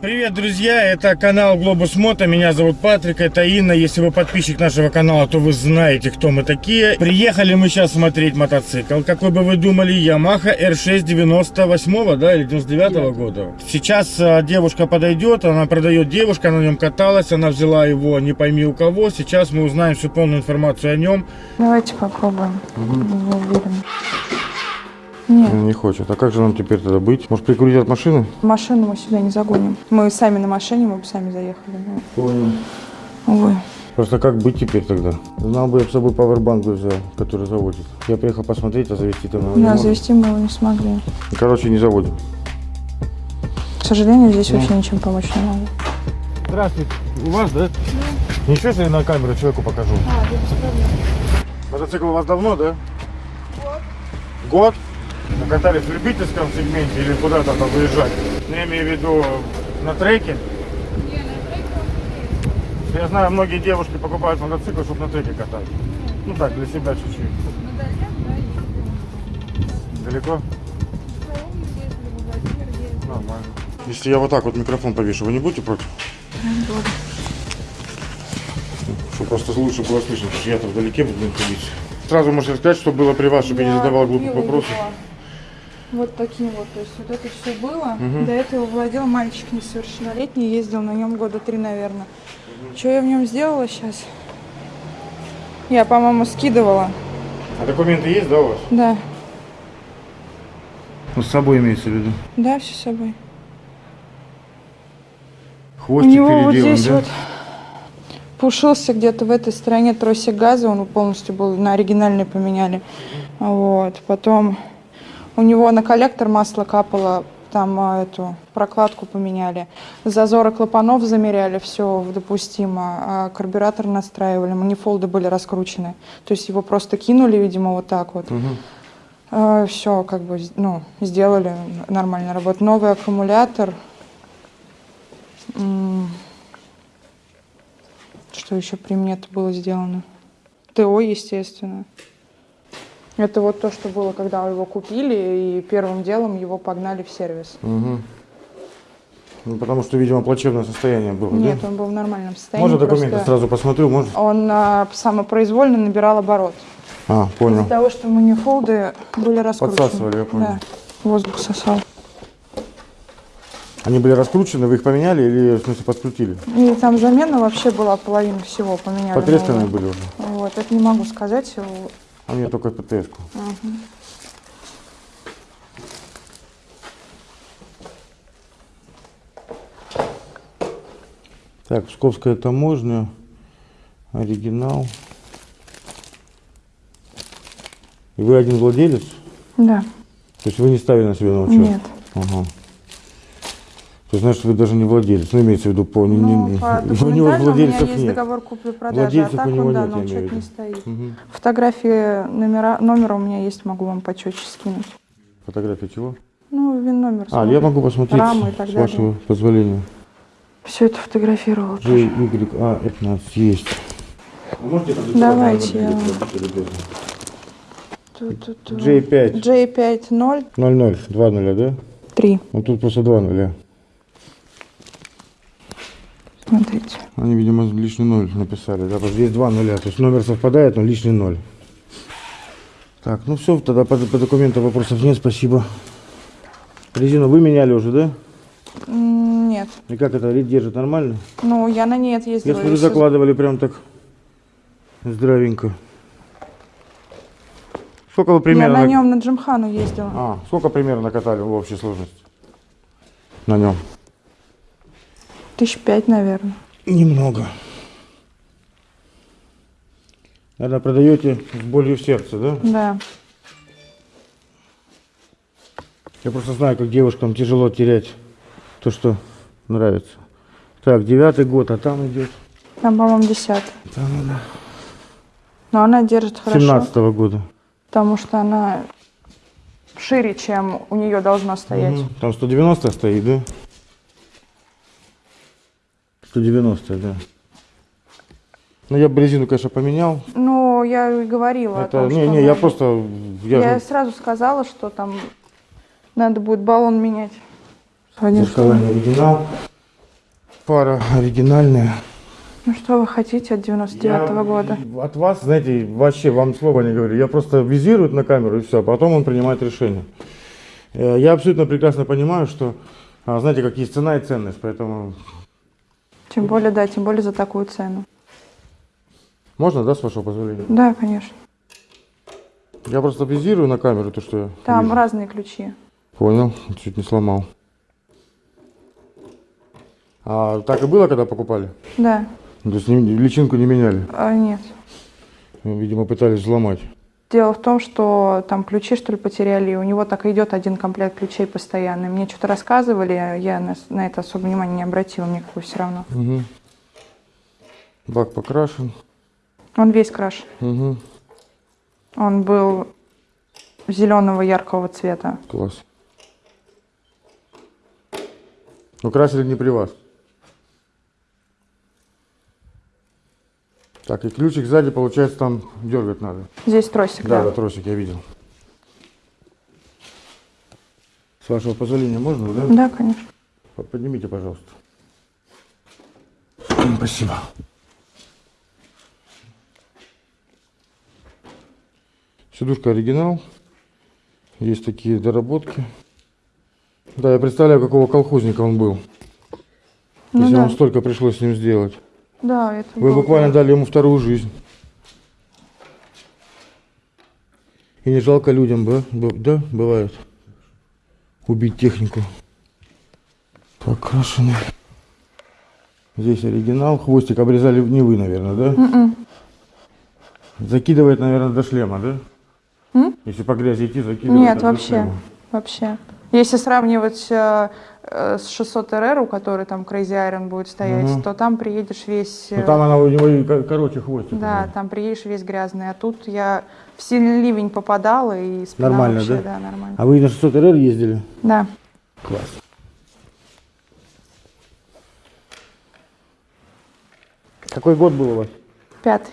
Привет, друзья! Это канал Глобус Мото. Меня зовут Патрик, это Инна. Если вы подписчик нашего канала, то вы знаете, кто мы такие. Приехали мы сейчас смотреть мотоцикл. Какой бы вы думали, Yamaha R6 98 да, или 99 -го года. Сейчас а, девушка подойдет, она продает девушка, на нем каталась, она взяла его не пойми у кого. Сейчас мы узнаем всю полную информацию о нем. Давайте попробуем. Не уверена. Нет, Не хочет. А как же нам теперь тогда быть? Может прикурить от машины? машину мы сюда не загоним. Мы сами на машине, мы бы сами заехали. Ну, Понял. Увы. Просто как быть теперь тогда? Знал бы я с собой пауэрбанк взял, который заводит. Я приехал посмотреть, а завести там его не Да, можно. завести мы его не смогли. Короче, не заводим. К сожалению, здесь вообще ничем помочь не могу. Здравствуйте. У вас, да? Ничего, если я на камеру человеку покажу. Мотоцикл у вас давно, да? Год. Год? Накатались в любительском сегменте или куда-то там выезжать? Ну, я имею в виду на треке? Я знаю, многие девушки покупают мотоцикл, чтобы на треке катать. Ну так, для себя чуть-чуть. Далеко? Нормально. Если я вот так вот микрофон повешу, вы не будете против? Чтобы просто лучше было слышно, потому что я-то вдалеке буду находиться. Сразу можете сказать, что было при вас, чтобы я не задавал глупых вопросов. Вот таким вот, то есть вот это все было. До этого владел мальчик несовершеннолетний, ездил на нем года три, наверное. Что я в нем сделала сейчас? Я, по-моему, скидывала. А документы есть, да, у вас? Да, Ну, с собой имеется в виду. да, все с собой. У Хвостик него вот здесь да? вот пушился где-то в этой стороне тросик газа, он полностью был на оригинальный поменяли. Вот. Потом у него на коллектор масло капало, там а, эту прокладку поменяли. Зазоры клапанов замеряли, все допустимо. А карбюратор настраивали, манифолды были раскручены. То есть его просто кинули, видимо, вот так вот. все как бы ну, сделали нормально работу. Новый аккумулятор. Что еще при мне это было сделано? ТО, естественно. Это вот то, что было, когда его купили, и первым делом его погнали в сервис. Мгм. Ну, потому что, видимо, плачевное состояние было, Нет, да? он был в нормальном состоянии. Можно документы просто сразу посмотрю, можно? Он а, самопроизвольно набирал оборот. А, понял. Из-за того, что манифолды были раскручены. Подсасывали, я понял. Да, воздух сосал. Они были раскручены, вы их поменяли или, в смысле, подкрутили? И там замена вообще была половина всего поменяли. Потресканные новую. были уже? Вот, это не могу сказать. А мне только ПТС-ку. Так, Псковская таможня, оригинал. И вы один владелец? Да, То есть вы не ставили на себя на учет? нет. Ага. То есть, значит, вы даже не владелец. Ну, имеется в виду по... не- Ну, не- по у него документально у меня владельцев есть нет. договор купли-продажи, а Владельцев так у он, да, я имею учет не стоит. Мгм. Фотографии номера, номера у меня есть, могу вам по чётче скинуть. Фотография чего? Ну, вин номер. А, я могу посмотреть, Рамы и так с далее. вашего позволения. Все это фотографировала. тоже. JYA15 есть. Можете Давайте я вам- Ту-ту-ту. J5 J5-0, 00, 2 нуля, да? 3. Ну тут просто 2 нуля. Смотрите. Они, видимо, лишний ноль написали, да, здесь 2 нуля. То есть номер совпадает, но лишний ноль. Так, ну все, тогда по, по документам вопросов нет, спасибо. Резину вы меняли уже, да? Нет. И как это, рит держит нормально? Ну, я на ней Я отъездила. смотрю, если- закладывали прям так здравенько. Сколько вы Я примерно... на нем на Джимхану ездила. А, сколько примерно накатали в общей сложности? На нем? Тысяч пять, наверное. Немного. Наверное, продаете с болью в сердце, да? Да. Я просто знаю, как девушкам тяжело терять то, что нравится. Так, девятый год, а там идет. Там, по-моему, десятый. Там она. Но она держит хорошо. 17 года. Потому что она шире, чем у нее должно стоять. Мгм. Там 190 стоит, да? 190, да. Ну, я бы резину, конечно, поменял. Ну, я и говорила о Это, том, не, что не, я надо. просто, я, Я же сразу сказала, что там надо будет баллон менять. Не оригинал. Пара оригинальная. Ну что вы хотите от 99 года? От вас, знаете, вообще вам слова не говорю. Я просто визирую на камеру и все, а потом он принимает решение. Э, Я абсолютно прекрасно понимаю, что, а, знаете, как есть цена и ценность, поэтому Тем более, да, тем более за такую цену. можно, да, с вашего позволения? Да, конечно. Я просто визирую на камеру то, что я Там вижу. разные ключи. Понял, чуть не сломал. А так и было, когда покупали? Да. То есть личинку не меняли? А, нет. Видимо, пытались взломать. Дело в том, что там ключи, что ли, потеряли, и у него так и идет один комплект ключей постоянно. Мне что-то рассказывали, я на, на это особо внимания не обратила, мне как бы все равно. Угу. Бак покрашен. Он весь краш. Угу. Он был зеленого яркого цвета. Класс. Ну, красили не при вас. Так, и ключик сзади, получается, там дергать надо. Здесь тросик, Да, да. да, тросик я видел. С вашего позволения можно, да? Да, конечно. Поднимите, пожалуйста. Спасибо. Сидушка оригинал. Есть такие доработки. Да, я представляю, какого колхозника он был. Ну если да. вам столько пришлось с ним сделать. Да, это Вы было- буквально дали ему вторую жизнь. И не жалко людям, да? Да, бывает. Убить технику. Покрашены. Здесь оригинал. Хвостик обрезали не вы, наверное, да? Мгм. Закидывает, наверное, до шлема, да? М? Если по грязи идти, закидывает Нет, вообще. шлема. Вообще. Если сравнивать э, с 600 РР, у которой там Crazy Iron будет стоять, Мгм. то там приедешь весь... Ну э, там она у него короче хвостик. Да, там приедешь весь грязный. А тут я в сильный ливень попадала и спина Нормально, вообще, да? нормально. А вы на 600 РР ездили? Да. Класс. Какой год был у вас? Пятый.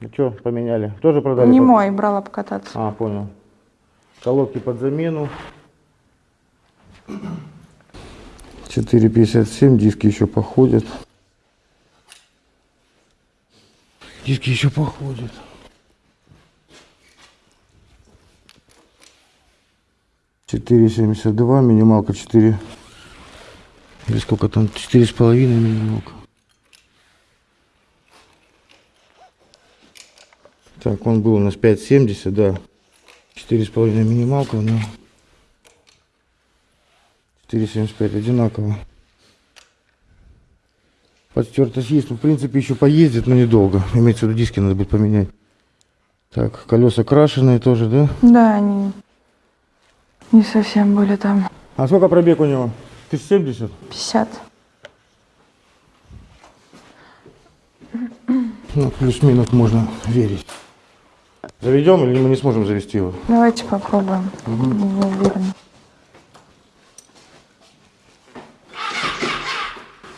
Ну что, поменяли? Тоже продали? Не по- мой, брала покататься. А, понял. Колодки под замену. 4,57, диски еще походят. Диски еще походят. Четыре семьдесят два, минималка четыре. Или сколько там? Четыре с половиной минималка. Так, он был у нас 5,70, да. Четыре с половиной минималка, но 4,75 одинаково. Подстертость есть, ну, в принципе, еще поездит, но недолго. Имеется в виду, диски надо будет поменять. Так, колеса крашеные тоже, да? Да, они не совсем были там. А сколько пробег у него? 1070? 50. Ну, плюс-минус можно верить. Заведем или мы не сможем завести его? Давайте попробуем. Не уверена.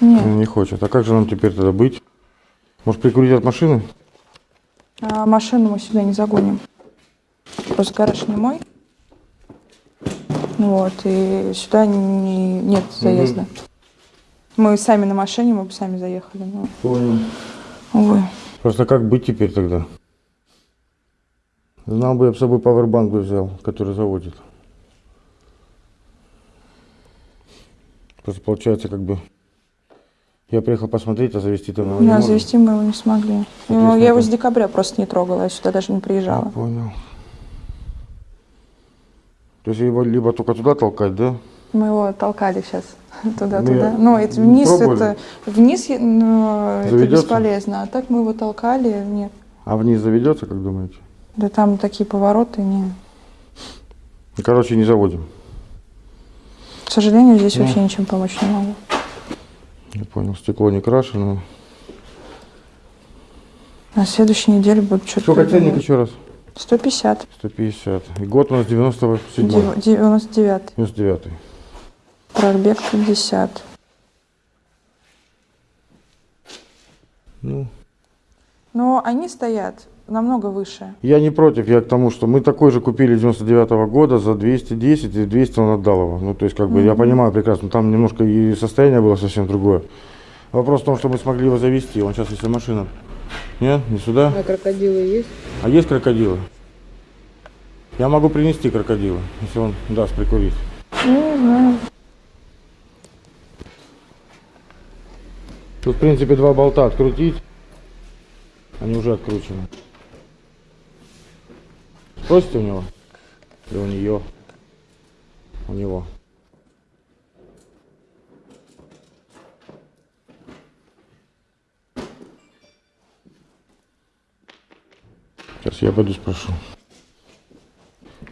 Нет, не хочет. А как же нам теперь тогда быть? Может прикурить от машины? а машину мы сюда не загоним. Просто гараж не мой. Вот, и сюда не, нет заезда. Мы сами на машине, мы бы сами заехали. Но, Понял. увы. Просто как быть теперь тогда? Знал бы, я бы с собой пауэрбанк бы взял, который заводит. Просто получается как бы... Я приехал посмотреть, а завести-то мы его не Да, завести мы его не смогли. Соответственно, Я его с декабря просто не трогала, я сюда даже не Я приезжала. понял. То есть его либо только туда толкать, да? Мы его толкали сейчас туда-туда. Ну, я- Ну, это вниз, пробовали? это вниз е- ну, это бесполезно. А так мы его толкали, нет. А вниз заведется, как думаете? Да там такие повороты, не. Ну, Короче, не заводим. К сожалению, здесь Ну. вообще ничем помочь не могу. Я понял, стекло не крашено. На следующей неделе будут что-то Сколько ценник еще раз? 150. 150. И год у нас 97 Дев- 99. 99 Пробег 50. Ну, Но они стоят намного выше. Я не против, я к тому, что мы такой же купили 99 -го года за 210, и 200 он отдал его. Ну, то есть, как бы, я понимаю прекрасно, там немножко и состояние было совсем другое. Вопрос в том, что мы смогли его завести. Он сейчас, если машина... Нет, не сюда. А крокодилы есть? А есть крокодилы? Я могу принести крокодила, если он даст прикурить. Ну, не знаю. Тут, в принципе, два болта открутить. Они уже откручены. Спросите у него? Или у нее? У него. Сейчас я пойду спрошу.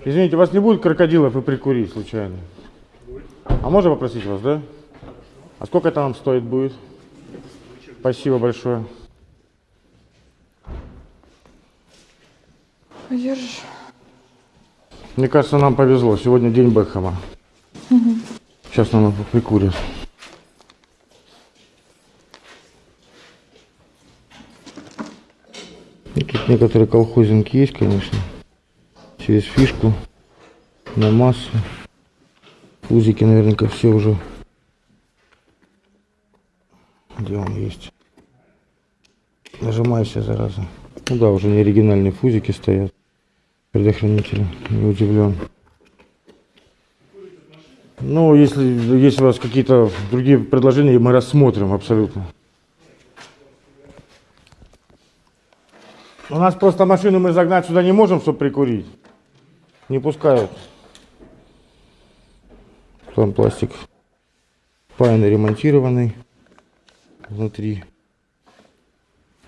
Извините, у вас не будет крокодилов и прикурить случайно? А можно попросить вас, да? А сколько это нам стоит будет? Спасибо большое. Подержишь? Мне кажется, нам повезло. Сегодня день Бекхэма. Сейчас нам его прикурят. Ну, тут некоторые колхозинки есть, конечно. Через фишку на массу. Узики наверняка все уже. Где он есть? Нажимайся, зараза. Ну да, уже не оригинальные фузики стоят. Предохранители. Не удивлен. Ну, если есть у вас какие-то другие предложения, мы рассмотрим абсолютно. У нас просто машину мы загнать сюда не можем, чтобы прикурить. Не пускают. Там пластик паяный, ремонтированный внутри.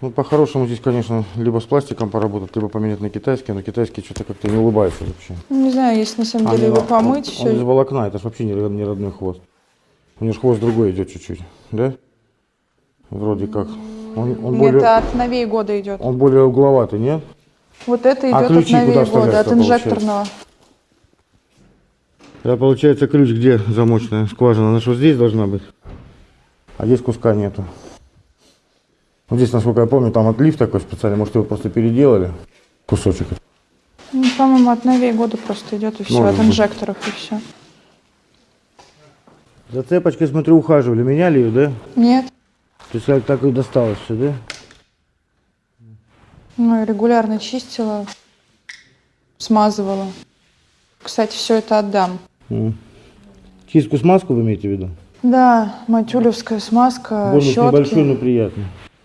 Ну, по-хорошему здесь, конечно, либо с пластиком поработать, либо поменять на китайский, но китайский что-то как-то не улыбается вообще. Ну, Не знаю, если на самом А, деле его он- помыть, он, он из все. волокна, это ж вообще не, не родной хвост. У него ж хвост другой идет чуть-чуть, да? Вроде как. Он, он более, Это от новей года идет. он более угловатый, нет? Вот это А идет от ключи куда новей года, от инжекторного. Да, получается, ключ где замочная скважина? Она же вот здесь должна быть. А здесь куска нету. Вот здесь, насколько я помню, там отлив такой специальный. Может, его просто переделали? Кусочек. Ну, по-моему, от новей года просто идет и все, Может от быть. инжекторов и все. За цепочкой, смотрю, ухаживали. Меняли ее, да? Нет. То есть как так и досталось все, да? Ну, и регулярно чистила, смазывала. Кстати, все это отдам. М. Чистку смазку вы имеете в виду? Да, матюлевская смазка, Бонус щетки. небольшой, но приятный.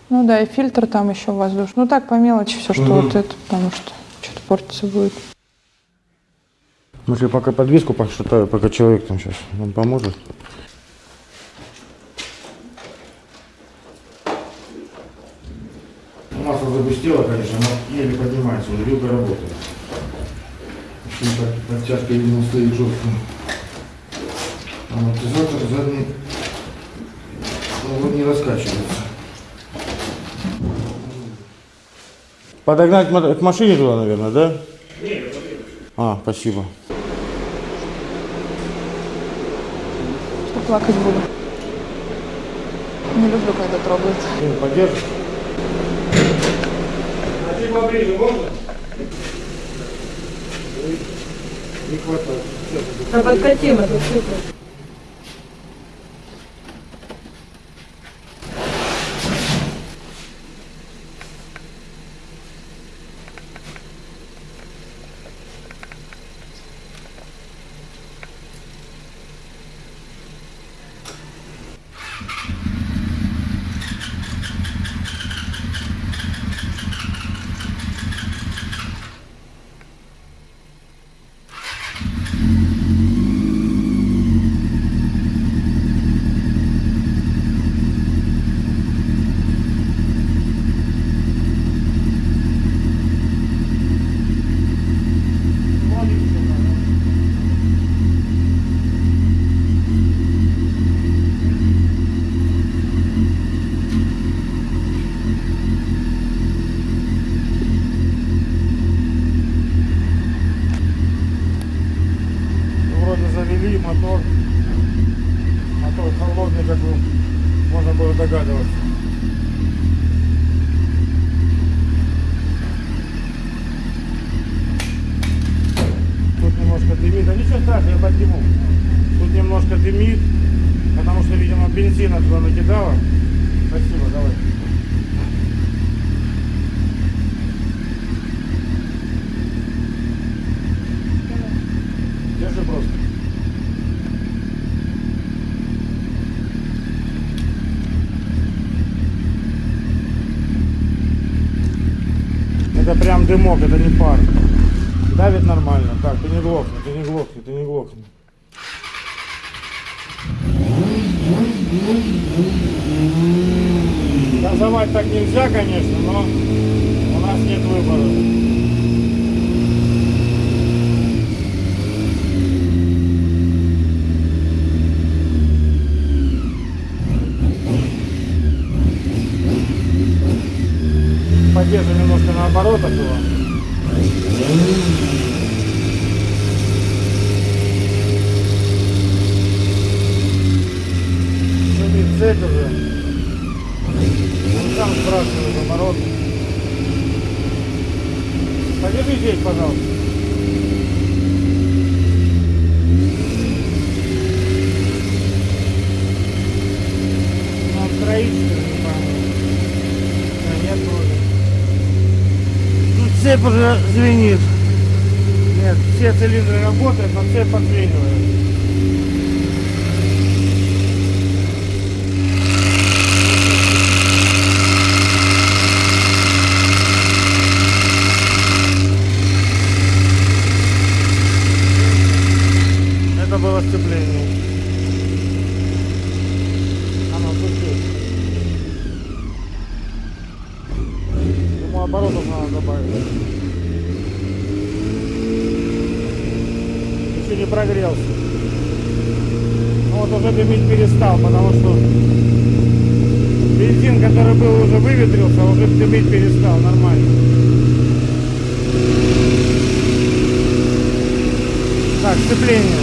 Ну да, и фильтр там еще воздушный. Ну так, по мелочи все, что Мгм. вот это, потому что что-то портиться будет. Может, я пока подвеску пошатаю, пока человек там сейчас нам поможет. Масло запустило, конечно, но еле поднимается, уже вилка работает. Очень так, подтяжка, видимо, стоит жестко. Амортизатор задний ну, вот не раскачивается. Подогнать к машине туда, наверное, да? А, спасибо. Что плакать буду. Не люблю, когда трогают. Блин, поддержишь? А ты поближе можно? Не хватает. А подкати мотоцикл. Ну, Вроде завели мотор. Мотор холодный, как бы можно было догадываться. Тимур, тут немножко дымит, потому что, видимо, бензина туда накидала. Спасибо, давай. Держи просто. Это прям дымок, это не пар. Давит нормально. Так, ты не глохни, глохни, ты не глохни. Газовать так нельзя, конечно, но у нас нет выбора. Подержи немножко на оборотах его. Цепь уже. Он сам сбрасывает оборот. Подержи здесь, пожалуйста. Нам строительство, не. А, нет вроде. Тут цепь уже звенит. Нет, все цилиндры работают, но цепь подзвенивает. Это было сцепление. Оно тут Ему оборотов надо добавить. Еще не прогрелся. Ну вот уже дымить перестал, потому что бензин, который был, уже выветрился, а уже дымить перестал, нормально. Так, сцепление.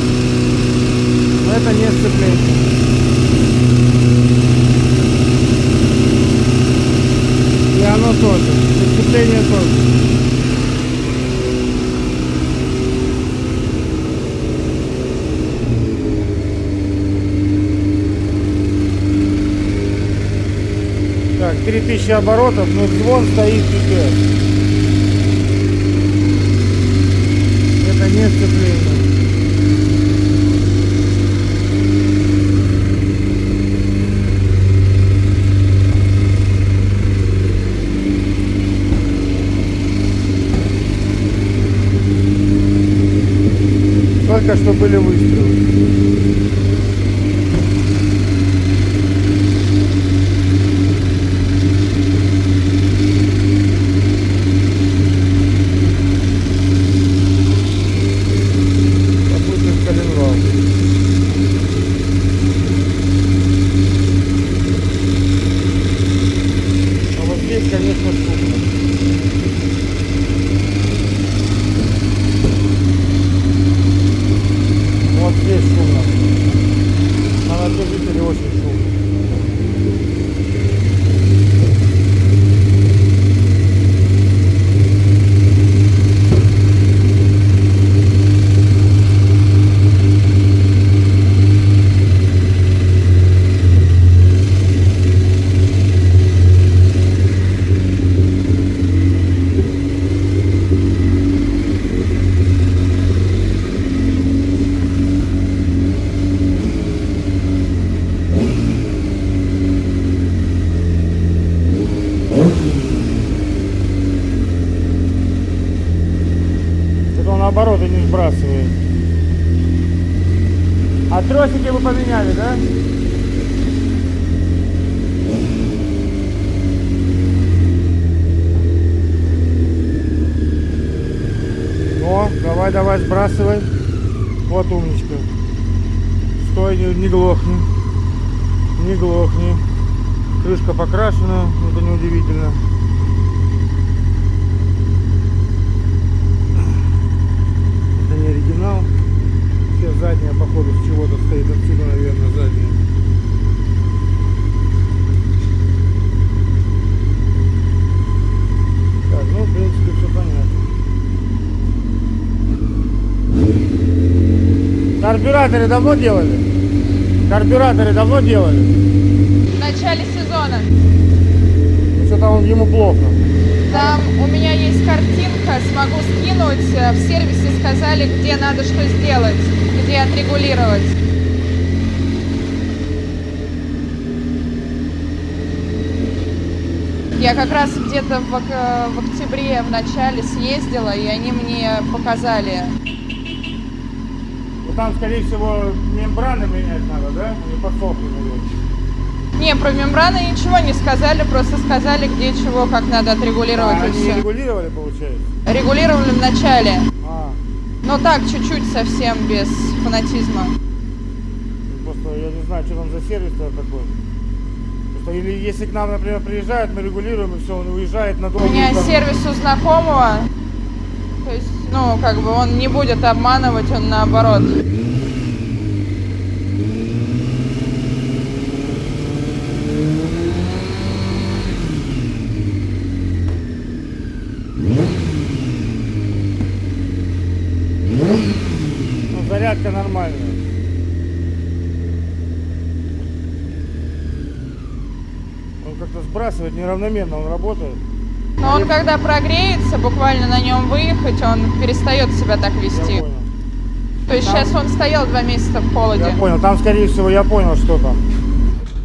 Но это не сцепление. И оно тоже. И сцепление тоже. Так, 3000 оборотов, но звон стоит пипец. Это не сцепление. Только что были выстрелы. Попутный в Калининград. А вот здесь, конечно, шумно. Вот здесь шумно. На натяжителе очень шумно. Это он наоборот и не сбрасывает. Тросики вы поменяли, да? О, давай, давай, сбрасывай. Вот умничка. Стой, не, не глохни. Не глохни. Крышка покрашена, это неудивительно. Это не оригинал. Все задняя, походу, с чего-то стоит. Отсюда, наверное, задняя. Так, ну, в принципе, все понятно. Карбюратор Карбюраторы давно делали? Карбюраторы давно делали? В начале сезона. Ну, что-то он ему плохо. Там у меня есть картинка, смогу скинуть. Э, В сервисе сказали, где надо что сделать, где отрегулировать. Я как раз где-то в, ок- в октябре в начале съездила, и они мне показали. Там, скорее всего, мембраны менять надо, да? Они подсохли, наверное. Не, про мембраны ничего не сказали, просто сказали, где чего, как надо отрегулировать А и они все. регулировали, получается? Регулировали в начале, А, но так, чуть-чуть совсем, без фанатизма. ну, просто я не знаю, что там за сервис такой. Просто или если к нам, например, приезжают, мы регулируем, и все, он уезжает на У меня там- сервис у знакомого, то есть, ну, как бы он не будет обманывать, он наоборот. Ну, зарядка нормальная. Он как-то сбрасывает неравномерно, он работает. Но он когда прогреется, буквально на нем выехать, он перестает себя так вести. То есть сейчас он стоял два месяца в холоде. Я понял. Там, скорее всего, я понял, что там.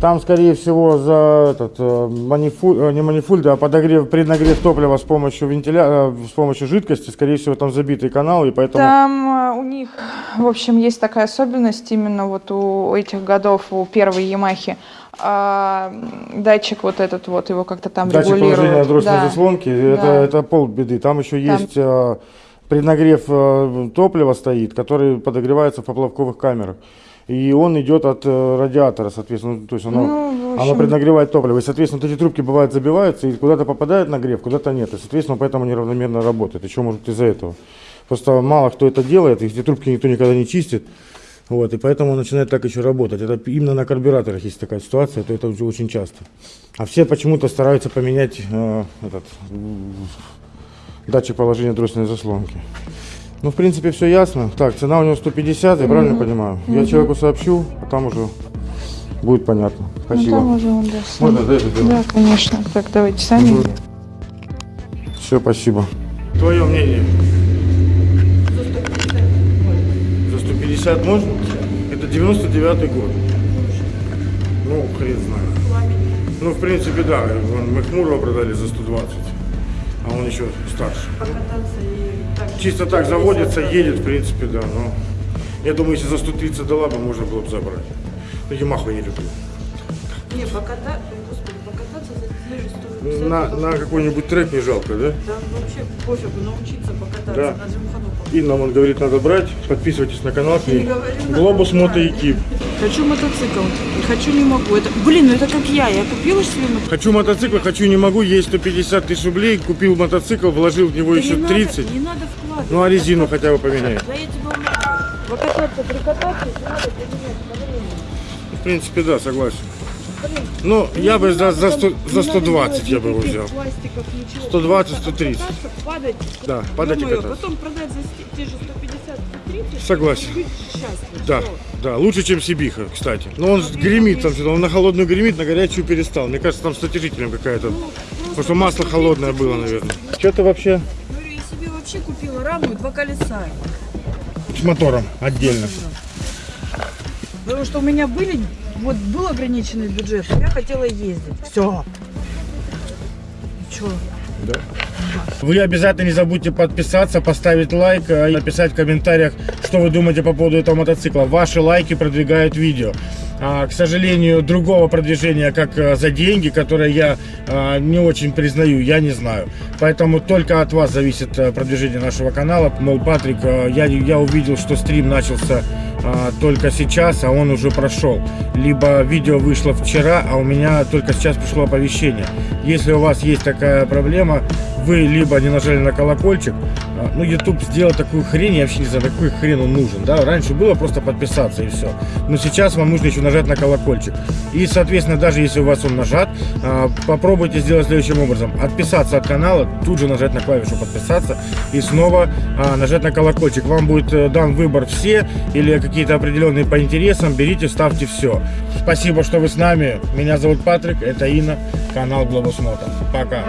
Там, скорее всего, за этот э, манифуль, э, не манифульт, а подогрев, преднагрев топлива с помощью вентиля, э, с помощью жидкости, скорее всего, там забитый канал, и поэтому. Там у них, в общем, есть такая особенность именно вот у этих годов, у первой Ямахи. А, датчик вот этот вот, его как-то там Датчик регулируют. положения дросельной Да. заслонки, это, Да. это полбеды. Там еще Там- есть преднагрев топлива стоит, который подогревается в поплавковых камерах. И он идет от э, радиатора, соответственно, ну, то есть оно, Ну, в оно общем- преднагревает топливо. И, соответственно, вот эти трубки бывают забиваются, и куда-то попадает нагрев, куда-то нет. И, соответственно, поэтому неравномерно работает. Еще может из-за этого. Просто мало кто это делает, и эти трубки никто никогда не чистит. Вот, и поэтому начинает так еще работать. Это именно на карбюраторах есть такая ситуация, то это уже очень часто. А все почему-то стараются поменять э, этот датчик положения дроссельной заслонки. Ну, в принципе, все ясно. Так, цена у него 150, я правильно понимаю? Я человеку сообщу, а там уже будет понятно. Ну, Спасибо. там уже он, да, сам. Можно, да, это сделать? Да, конечно. Так, давайте сами. Все, спасибо. Твое мнение? За 150 можно? Это 99-й год. Ну, хрен знает. Ну, в принципе, да. Мы Хмурого продали за 120. А он еще старше. Чисто так заводится, едет, в принципе, да. Но я думаю, если за 130 дала бы, можно было бы забрать. Но Ямаху я не люблю. Не, покататься, господи, покататься за те же 150. На, на какой-нибудь трек не жалко, да? Да вообще пофигу, научиться покататься Да. на Джимхану. Инна, он говорит, надо брать. Подписывайтесь на канал. надо Глобус. Мотоэкип. Хочу мотоцикл, и хочу не могу. Это, блин, ну это как я, я купила себе мотоцикл. Хочу мотоцикл, хочу не могу, есть 150 тысяч рублей, купил мотоцикл, вложил в него Да еще не 30. Надо, не надо вкладывать. Ну а резину хотя бы поменяй. Да я тебя умоляю. Покататься, прикататься, надо поменять. В принципе, да, согласен. Ну, я бы за, за, 100 за 120 я бы его взял. 120, 130. Падать, Да, падать и кататься. потом продать за те же 150, 130. Согласен. Да, да, лучше, чем Сибиха, кстати. Но он гремит там, он на холодную гремит, на горячую перестал. Мне кажется, там с натяжителем какая-то. Потому что масло холодное было, наверное. Что ты вообще Говорю, я себе вообще купила раму и два колеса. с мотором отдельно? Потому что у меня были, вот был ограниченный бюджет, я хотела ездить. Все. Че? Вы обязательно не забудьте подписаться, поставить лайк э, и написать в комментариях, что вы думаете по поводу этого мотоцикла. Ваши лайки продвигают видео. А, к сожалению, другого продвижения, как э, за деньги, которое я а, не очень признаю, я не знаю. Поэтому только от вас зависит э, продвижение нашего канала. Мол, Патрик, э, я, я увидел, что стрим начался а, только сейчас, а он уже прошел. Либо видео вышло вчера, а у меня только сейчас пришло оповещение. Если у вас есть такая проблема, вы либо не нажали на колокольчик, Ну, YouTube сделал такую хрень, я вообще не знаю, какой хрен он нужен, да. Раньше было просто подписаться и все. Но сейчас вам нужно еще нажать на колокольчик. И, соответственно, даже если у вас он нажат, а, попробуйте сделать следующим образом. Отписаться от канала, тут же нажать на клавишу подписаться и снова а, нажать на колокольчик. Вам будет э, дан выбор все или какие-то определенные по интересам. Берите, ставьте все. Спасибо, что вы с нами. Меня зовут Патрик, это Инна, канал Глобус Мото. Пока.